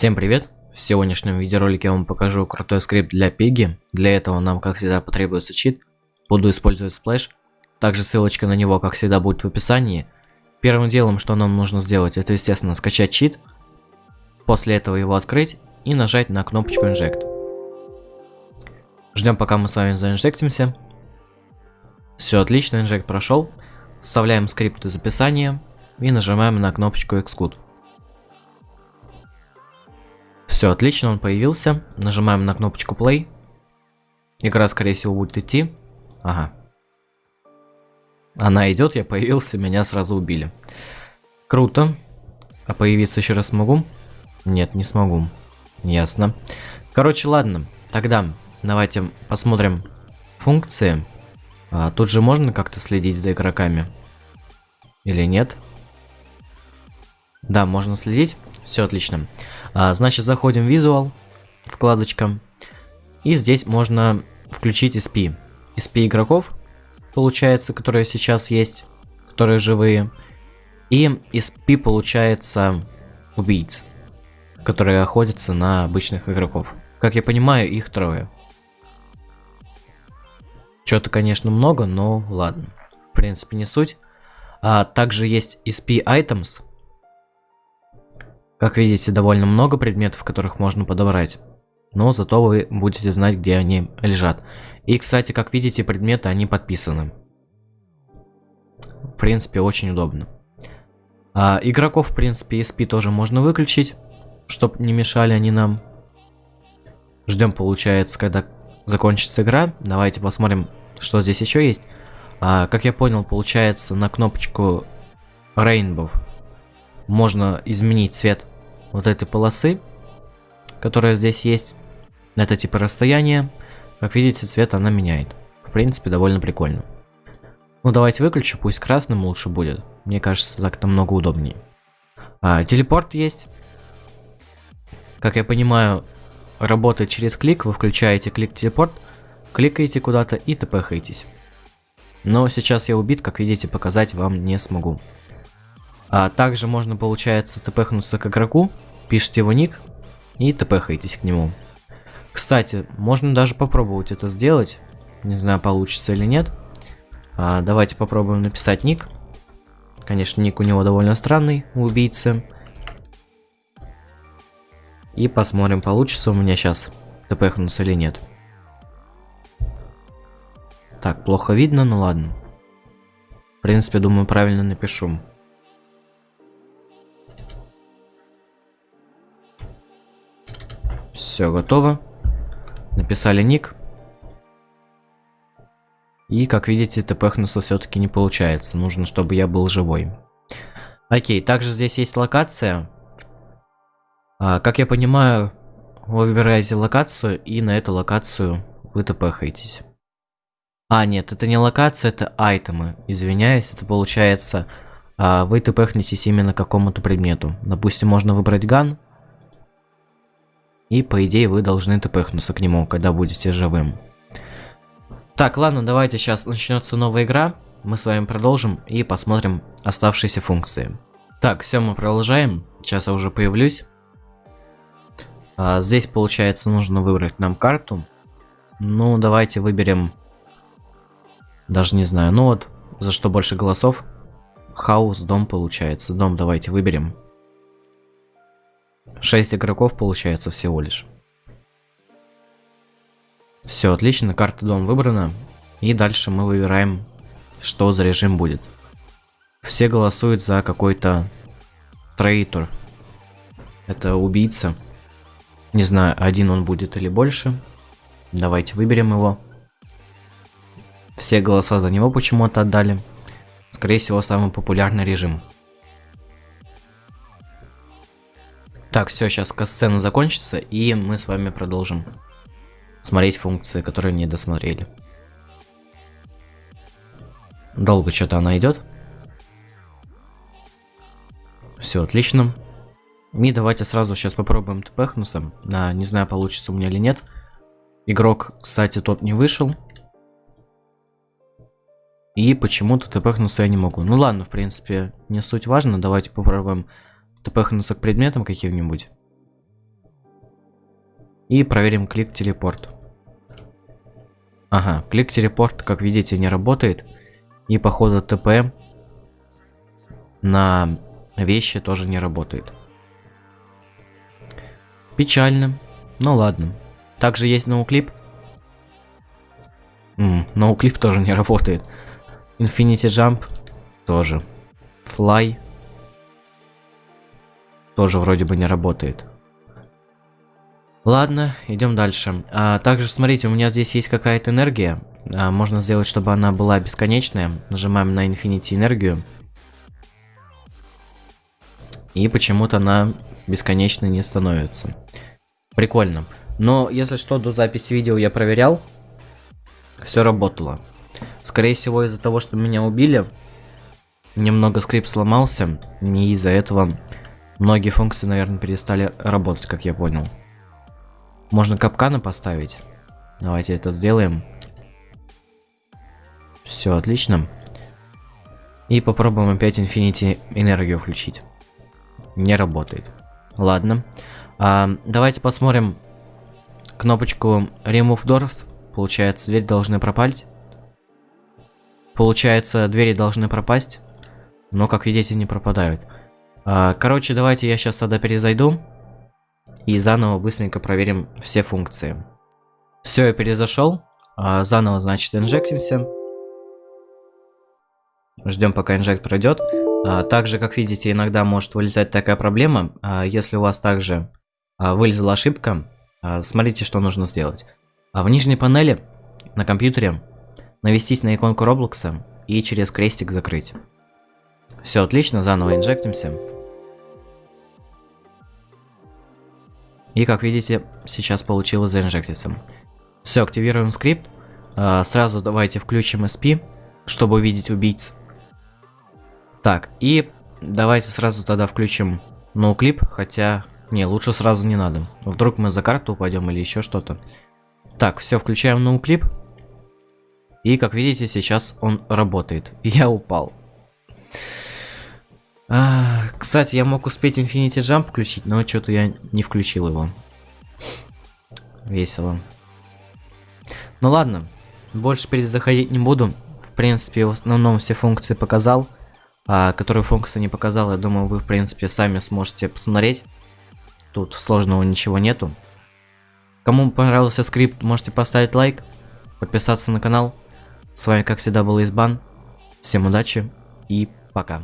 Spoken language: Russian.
Всем привет! В сегодняшнем видеоролике я вам покажу крутой скрипт для Piggy. Для этого нам, как всегда, потребуется чит. Буду использовать Splash. Также ссылочка на него, как всегда, будет в описании. Первым делом, что нам нужно сделать, это, естественно, скачать чит. После этого его открыть и нажать на кнопочку Inject. Ждем, пока мы с вами заинжектимся. Все отлично, инжект прошел. Вставляем скрипт из описания и нажимаем на кнопочку Execute. Все, отлично, он появился. Нажимаем на кнопочку play. Игра, скорее всего, будет идти. Ага. Она идет, я появился, меня сразу убили. Круто. А появиться еще раз могу? Нет, не смогу. Ясно. Короче, ладно. Тогда давайте посмотрим функции. А, тут же можно как-то следить за игроками? Или нет? Да, можно следить. Все отлично. А, значит, заходим в Visual, вкладочка. И здесь можно включить SP. SP игроков, получается, которые сейчас есть, которые живые. И SP получается убийц, которые охотятся на обычных игроков. Как я понимаю, их трое. Что-то, конечно, много, но ладно. В принципе, не суть. А также есть SP Items, как видите, довольно много предметов, которых можно подобрать. Но зато вы будете знать, где они лежат. И, кстати, как видите, предметы, они подписаны. В принципе, очень удобно. А, игроков, в принципе, SP тоже можно выключить, чтобы не мешали они нам. Ждем, получается, когда закончится игра. Давайте посмотрим, что здесь еще есть. А, как я понял, получается, на кнопочку Rainbow можно изменить цвет вот этой полосы, которая здесь есть. Это типа расстояние. Как видите, цвет она меняет. В принципе, довольно прикольно. Ну, давайте выключу, пусть красным лучше будет. Мне кажется, так намного удобнее. А, телепорт есть. Как я понимаю, работает через клик. Вы включаете клик-телепорт, кликаете куда-то и тпхаетесь. Но сейчас я убит, как видите, показать вам не смогу. А также можно, получается, тпхнуться к игроку, пишите его ник и тпхаетесь к нему. Кстати, можно даже попробовать это сделать. Не знаю, получится или нет. А, давайте попробуем написать ник. Конечно, ник у него довольно странный, у убийцы. И посмотрим, получится у меня сейчас тпхнуться или нет. Так, плохо видно, ну ладно. В принципе, думаю, правильно напишу. Все готово. Написали ник. И, как видите, тпхнуться все-таки не получается. Нужно, чтобы я был живой. Окей, также здесь есть локация. А, как я понимаю, вы выбираете локацию, и на эту локацию вы тпхаетесь. А, нет, это не локация, это айтемы. Извиняюсь, это получается, а, вы тпхнетесь именно к какому-то предмету. Допустим, можно выбрать ган, и по идее вы должны тпхнуться к нему, когда будете живым. Так, ладно, давайте сейчас начнется новая игра. Мы с вами продолжим и посмотрим оставшиеся функции. Так, все, мы продолжаем. Сейчас я уже появлюсь. А, здесь, получается, нужно выбрать нам карту. Ну, давайте выберем... Даже не знаю. Ну вот, за что больше голосов? Хаус, дом получается. Дом давайте выберем. 6 игроков получается всего лишь. Все, отлично, карта дом выбрана. И дальше мы выбираем, что за режим будет. Все голосуют за какой-то трейтор. Это убийца. Не знаю, один он будет или больше. Давайте выберем его. Все голоса за него почему-то отдали. Скорее всего, самый популярный режим. Так, все, сейчас сцена закончится, и мы с вами продолжим смотреть функции, которые не досмотрели. Долго что-то она идет. Все, отлично. И давайте сразу сейчас попробуем тпхнуться. Да, не знаю, получится у меня или нет. Игрок, кстати, тот не вышел. И почему-то тпхнуться я не могу. Ну ладно, в принципе, не суть важно. Давайте попробуем тпхнуться к предметам каким-нибудь. И проверим клик телепорт. Ага, клик телепорт, как видите, не работает. И походу ТП на вещи тоже не работает. Печально. Ну ладно. Также есть ноуклип. ноуклип тоже не работает. Infinity Jump тоже. Fly тоже вроде бы не работает. Ладно, идем дальше. А, также, смотрите, у меня здесь есть какая-то энергия. А, можно сделать, чтобы она была бесконечная. Нажимаем на Infinity энергию. И почему-то она бесконечной не становится. Прикольно. Но, если что, до записи видео я проверял. Все работало. Скорее всего, из-за того, что меня убили, немного скрипт сломался. Не из-за этого многие функции, наверное, перестали работать, как я понял. Можно капканы поставить. Давайте это сделаем. Все, отлично. И попробуем опять Infinity энергию включить. Не работает. Ладно. А, давайте посмотрим кнопочку Remove Doors. Получается, двери должны пропасть. Получается, двери должны пропасть. Но, как видите, не пропадают. А, короче, давайте я сейчас тогда перезайду. И заново быстренько проверим все функции. Все, я перезашел. А, заново, значит, инжектимся. Ждем, пока инжект пройдет. А, также, как видите, иногда может вылезать такая проблема. Если у вас также вылезла ошибка, смотрите, что нужно сделать. В нижней панели на компьютере навестись на иконку Роблокса и через крестик закрыть. Все отлично, заново инжектимся. И как видите, сейчас получилось заинжектиться. Все, активируем скрипт. А, сразу давайте включим SP, чтобы увидеть убийц. Так, и давайте сразу тогда включим ноуклип, хотя... Не, лучше сразу не надо. Вдруг мы за карту упадем или еще что-то. Так, все, включаем ноуклип. И как видите, сейчас он работает. Я упал. А, кстати, я мог успеть Infinity Jump включить, но что-то я не включил его. Весело. Ну ладно, больше перезаходить не буду. В принципе, в основном все функции показал. А, которые функции не показал, я думаю, вы, в принципе, сами сможете посмотреть. Тут сложного ничего нету. Кому понравился скрипт, можете поставить лайк, подписаться на канал. С вами, как всегда, был Избан. Всем удачи и пока.